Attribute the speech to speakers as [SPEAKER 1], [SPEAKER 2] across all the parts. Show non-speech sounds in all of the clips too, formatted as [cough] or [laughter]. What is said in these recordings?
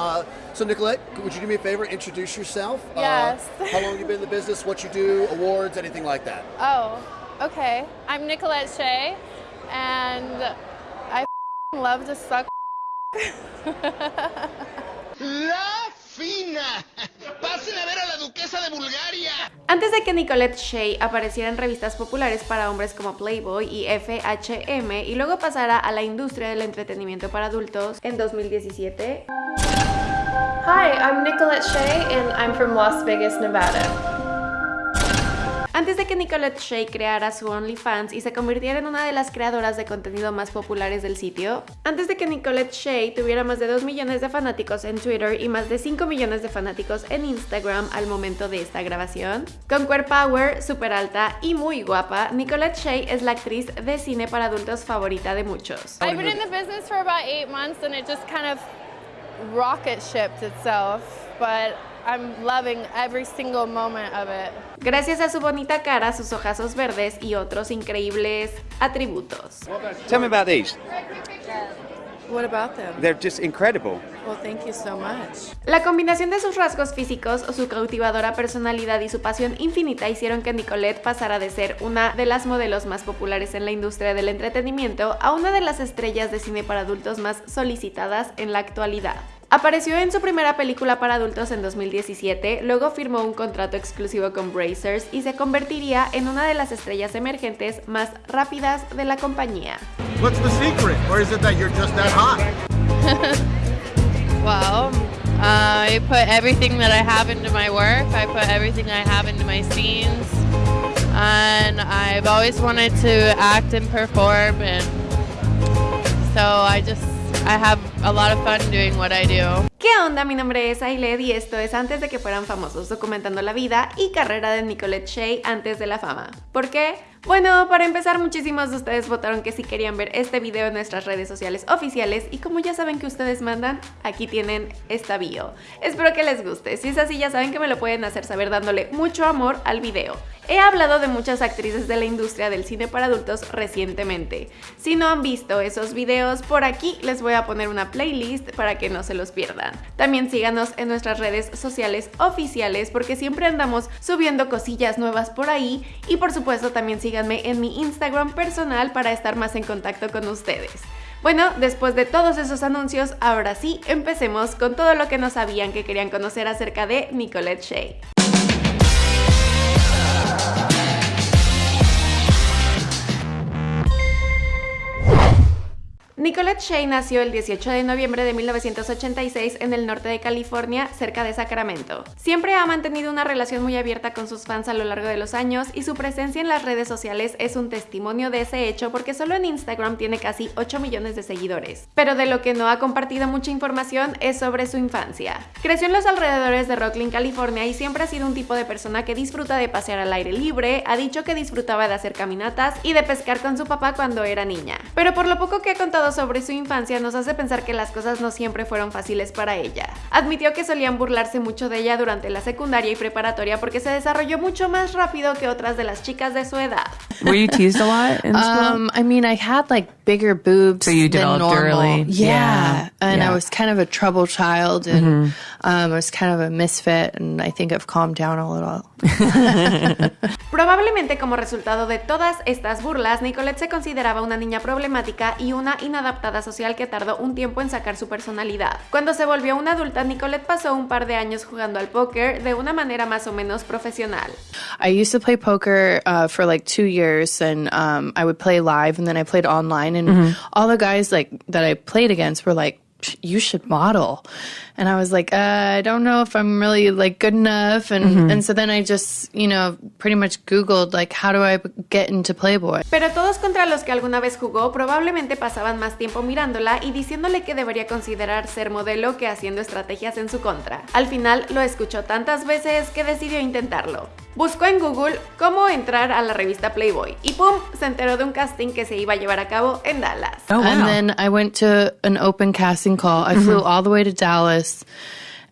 [SPEAKER 1] Uh, so, Nicolette, would you do me a favor? Introduce yourself.
[SPEAKER 2] Yes.
[SPEAKER 1] Uh, how long you been in the business? What you do? Awards? Anything like that?
[SPEAKER 2] Oh, okay. I'm Nicolette Shea, and I f***ing [laughs] love to suck. [laughs]
[SPEAKER 3] La fina. Pasen a ver a la duquesa de Bulgaria.
[SPEAKER 4] Antes de que Nicolette Shea apareciera en revistas populares para hombres como Playboy y FHM y luego pasara a la industria del entretenimiento para adultos en 2017.
[SPEAKER 2] Hi, I'm Nicolette Shea, and I'm from Las Vegas, Nevada.
[SPEAKER 4] Antes de que Nicolette Shea creara su OnlyFans y se convirtiera en una de las creadoras de contenido más populares del sitio, antes de que Nicolette Shea tuviera más de 2 millones de fanáticos en Twitter y más de 5 millones de fanáticos en Instagram al momento de esta grabación, con core power, super alta y muy guapa, Nicolette Shea es la actriz de cine para adultos favorita de muchos.
[SPEAKER 2] I've been in the business for about eight months, and it just kind of rocket shipped itself, but I'm loving every single moment of it.
[SPEAKER 4] Gracias a su bonita cara, sus ojazos verdes y otros increíbles atributos.
[SPEAKER 5] Tell me about these.
[SPEAKER 2] What about them?
[SPEAKER 5] They're just incredible.
[SPEAKER 2] Well, thank you so much.
[SPEAKER 4] La combinación de sus rasgos físicos, su cautivadora personalidad y su pasión infinita hicieron que Nicolette pasara de ser una de las modelos más populares en la industria del entretenimiento a una de las estrellas de cine para adultos más solicitadas en la actualidad. Apareció en su primera película para adultos en 2017, luego firmó un contrato exclusivo con Brazers y se convertiría en una de las estrellas emergentes más rápidas de la compañía.
[SPEAKER 3] What's the secret? Or is it that you're just that hot? [laughs]
[SPEAKER 2] Well, uh, I put everything that I have into my work. I put everything I have into my scenes, and I've always wanted to act and perform, and so I just I have a lot of fun doing what I do.
[SPEAKER 4] ¿Qué onda? Mi nombre es Ailed y esto es antes de que fueran famosos, documentando la vida y carrera de Nicolette Shea antes de la fama. ¿Por qué? Bueno, para empezar, muchísimos de ustedes votaron que sí querían ver este video en nuestras redes sociales oficiales y como ya saben que ustedes mandan, aquí tienen esta bio. Espero que les guste, si es así ya saben que me lo pueden hacer saber dándole mucho amor al video. He hablado de muchas actrices de la industria del cine para adultos recientemente. Si no han visto esos videos, por aquí les voy a poner una playlist para que no se los pierdan. También síganos en nuestras redes sociales oficiales porque siempre andamos subiendo cosillas nuevas por ahí y por supuesto también síganme en mi Instagram personal para estar más en contacto con ustedes. Bueno, después de todos esos anuncios, ahora sí, empecemos con todo lo que no sabían que querían conocer acerca de Nicolette Shea. Nicolette Shea nació el 18 de noviembre de 1986 en el norte de California, cerca de Sacramento. Siempre ha mantenido una relación muy abierta con sus fans a lo largo de los años y su presencia en las redes sociales es un testimonio de ese hecho porque solo en Instagram tiene casi 8 millones de seguidores. Pero de lo que no ha compartido mucha información es sobre su infancia. Creció en los alrededores de Rocklin, California y siempre ha sido un tipo de persona que disfruta de pasear al aire libre, ha dicho que disfrutaba de hacer caminatas y de pescar con su papá cuando era niña. Pero por lo poco que ha contado sobre su infancia nos hace pensar que las cosas no siempre fueron fáciles para ella. Admitió que solían burlarse mucho de ella durante la secundaria y preparatoria porque se desarrolló mucho más rápido que otras de las chicas de su edad.
[SPEAKER 6] Were you teased a lot in school?
[SPEAKER 7] Um, I mean, I had like bigger boobs
[SPEAKER 6] So you
[SPEAKER 7] than normal.
[SPEAKER 6] early.
[SPEAKER 7] Yeah.
[SPEAKER 6] Yeah.
[SPEAKER 7] and
[SPEAKER 6] Yeah.
[SPEAKER 7] I was kind of a trouble child, and um, I was kind of a misfit. And I think I've calmed down a little. [laughs]
[SPEAKER 4] Probablemente como resultado de todas estas burlas, Nicolette se consideraba una niña problemática y una inadaptada social que tardó un tiempo en sacar su personalidad. Cuando se volvió una adulta, Nicolette pasó un par de años jugando al póker de una manera más o menos profesional.
[SPEAKER 7] I used to play poker uh, for like two years, and um, I would play live, and then I played online, and all the guys like that I played against were like. You should model, and I was like, uh, I don't know if I'm really like good enough, and and so then I just you know pretty much Googled like how do I get into Playboy.
[SPEAKER 4] Pero todos contra los que alguna vez jugó probablemente pasaban más tiempo mirándola y diciéndole que debería considerar ser modelo que haciendo estrategias en su contra. Al final lo escuchó tantas veces que decidió intentarlo. Buscó en Google cómo entrar a la revista Playboy y ¡pum! se enteró de un casting que se iba a llevar a cabo en Dallas.
[SPEAKER 6] Oh, wow.
[SPEAKER 7] And then I went to an open casting call. I flew all the way to Dallas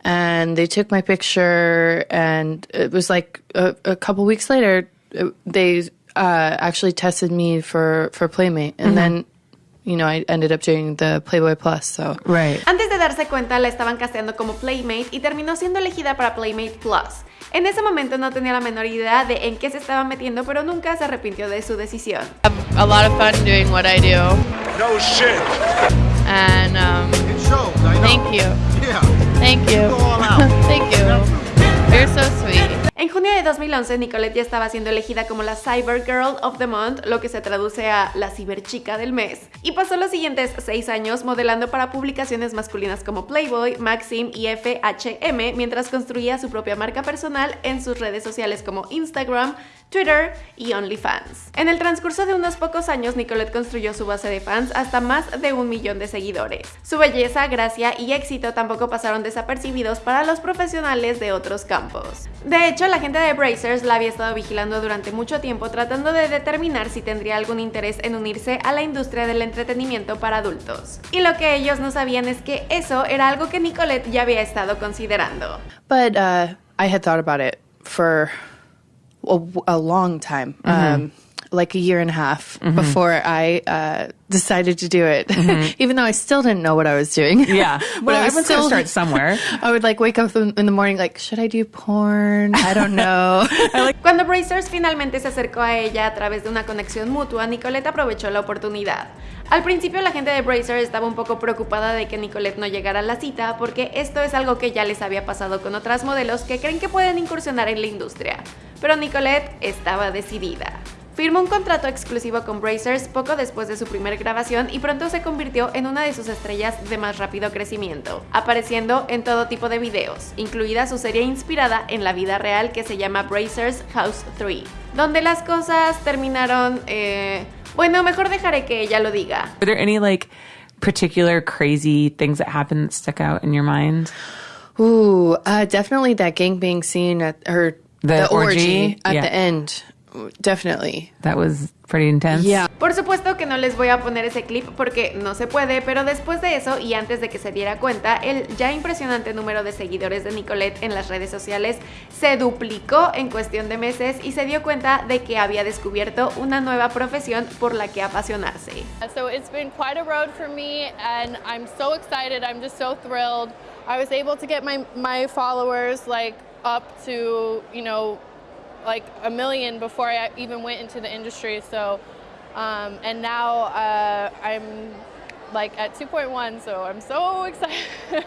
[SPEAKER 7] and they took my picture. And it was like a, a couple weeks later, they uh, actually tested me for, for Playmate. And then, you know, I ended up doing the Playboy Plus. So
[SPEAKER 6] Right.
[SPEAKER 4] Antes de darse cuenta, la estaban casteando como Playmate y terminó siendo elegida para Playmate Plus. En ese momento no tenía la menor idea de en qué se estaba metiendo, pero nunca se arrepintió de su decisión.
[SPEAKER 2] a lot of fun doing what I do.
[SPEAKER 8] No shit.
[SPEAKER 2] And um,
[SPEAKER 8] It shows. I know.
[SPEAKER 2] thank you.
[SPEAKER 8] Yeah.
[SPEAKER 2] Thank you. [laughs] Thank you. You're so sweet.
[SPEAKER 4] En junio de 2011, Nicolette ya estaba siendo elegida como la Cyber Girl of the Month, lo que se traduce a la ciberchica del mes, y pasó los siguientes seis años modelando para publicaciones masculinas como Playboy, Maxim y FHM, mientras construía su propia marca personal en sus redes sociales como Instagram, Twitter y OnlyFans. En el transcurso de unos pocos años, Nicolette construyó su base de fans hasta más de un millón de seguidores. Su belleza, gracia y éxito tampoco pasaron desapercibidos para los profesionales de otros campos. De hecho, la gente de Brazers la había estado vigilando durante mucho tiempo tratando de determinar si tendría algún interés en unirse a la industria del entretenimiento para adultos. Y lo que ellos no sabían es que eso era algo que Nicolette ya había estado considerando.
[SPEAKER 7] But uh, I had thought about it for a, a long time, um, like a year and a half before I uh, decided to do it. [laughs] Even though I still didn't know what I was doing.
[SPEAKER 6] Yeah. [laughs]
[SPEAKER 7] but
[SPEAKER 6] Well,
[SPEAKER 7] I was
[SPEAKER 6] gonna start somewhere. [laughs]
[SPEAKER 7] I would like wake up in the morning, like, should I do porn? I don't know.
[SPEAKER 4] Cuando Brazers finalmente se acercó a ella a través de una conexión mutua, Nicolette aprovechó la oportunidad. Al principio la gente de Brazers estaba un poco preocupada de que Nicolette no llegara a la cita porque esto es algo que ya les había pasado con otras modelos que creen que pueden incursionar en la industria. Pero Nicolette estaba decidida. Firmó un contrato exclusivo con Brazers poco después de su primera grabación y pronto se convirtió en una de sus estrellas de más rápido crecimiento, apareciendo en todo tipo de videos, incluida su serie inspirada en la vida real que se llama Brazers House 3, donde las cosas terminaron... eh, bueno, mejor dejaré que ella lo diga.
[SPEAKER 6] Are there any like particular crazy things that happened that stuck out in your mind?
[SPEAKER 7] Ooh, uh, definitely that gangbang scene at her
[SPEAKER 6] The orgy?
[SPEAKER 7] at
[SPEAKER 6] Yeah.
[SPEAKER 7] the end. Definitely.
[SPEAKER 6] That was pretty intense.
[SPEAKER 7] Yeah.
[SPEAKER 4] Por supuesto que no les voy a poner ese clip porque no se puede, pero después de eso y antes de que se diera cuenta, el ya impresionante número de seguidores de Nicolette en las redes sociales se duplicó en cuestión de meses y se dio cuenta de que había descubierto una nueva profesión por la que apasionarse.
[SPEAKER 2] So it's been quite a road for me, and I'm so excited. I'm just so thrilled. I was able to get my my followers like up to you know like a million before I even went into the industry. So um, and now uh, I'm like at 2.1, so I'm so [laughs] excited.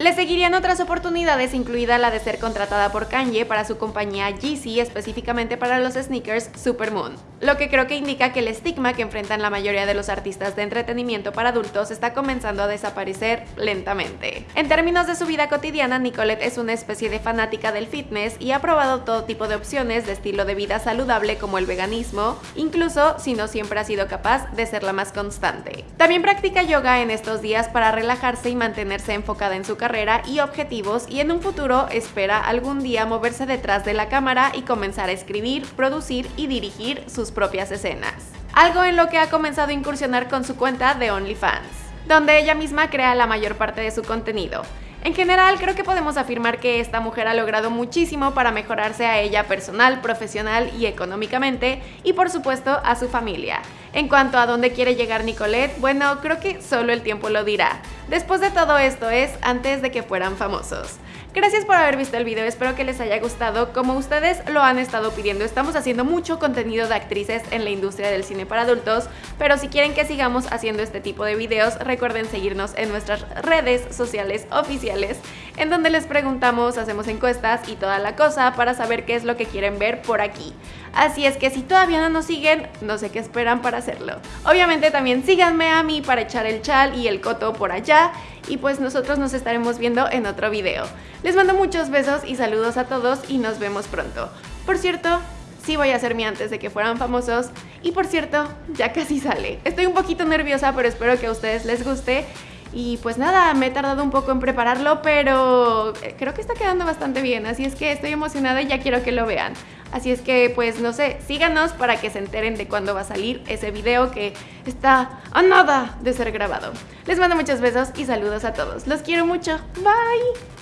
[SPEAKER 4] Le seguirían otras oportunidades, incluida la de ser contratada por Kanye para su compañía Yeezy, específicamente para los sneakers Supermoon. Lo que creo que indica que el estigma que enfrentan la mayoría de los artistas de entretenimiento para adultos está comenzando a desaparecer lentamente. En términos de su vida cotidiana, Nicolette es una especie de fanática del fitness y ha probado todo tipo de opciones de estilo de vida saludable como el veganismo, incluso si no siempre ha sido capaz de ser la más constante. También practica yoga en estos días para relajarse y mantenerse enfocada en su carrera y objetivos y en un futuro espera algún día moverse detrás de la cámara y comenzar a escribir, producir y dirigir sus propias escenas. Algo en lo que ha comenzado a incursionar con su cuenta de OnlyFans, donde ella misma crea la mayor parte de su contenido. En general, creo que podemos afirmar que esta mujer ha logrado muchísimo para mejorarse a ella personal, profesional y económicamente, y por supuesto a su familia. En cuanto a dónde quiere llegar Nicolette, bueno, creo que solo el tiempo lo dirá. Después de todo esto es antes de que fueran famosos. Gracias por haber visto el video, espero que les haya gustado. Como ustedes lo han estado pidiendo, estamos haciendo mucho contenido de actrices en la industria del cine para adultos, pero si quieren que sigamos haciendo este tipo de videos, recuerden seguirnos en nuestras redes sociales oficiales, en donde les preguntamos, hacemos encuestas y toda la cosa para saber qué es lo que quieren ver por aquí. Así es que si todavía no nos siguen, no sé qué esperan para hacerlo. Obviamente también síganme a mí para echar el chal y el coto por allá y pues nosotros nos estaremos viendo en otro video. Les mando muchos besos y saludos a todos y nos vemos pronto. Por cierto, sí voy a hacer mi antes de que fueran famosos y por cierto, ya casi sale. Estoy un poquito nerviosa, pero espero que a ustedes les guste. Y pues nada, me he tardado un poco en prepararlo, pero eh, creo que está quedando bastante bien, así es que estoy emocionada y ya quiero que lo vean. Así es que pues no sé, síganos para que se enteren de cuándo va a salir ese video que está a nada de ser grabado. Les mando muchos besos y saludos a todos. Los quiero mucho. Bye.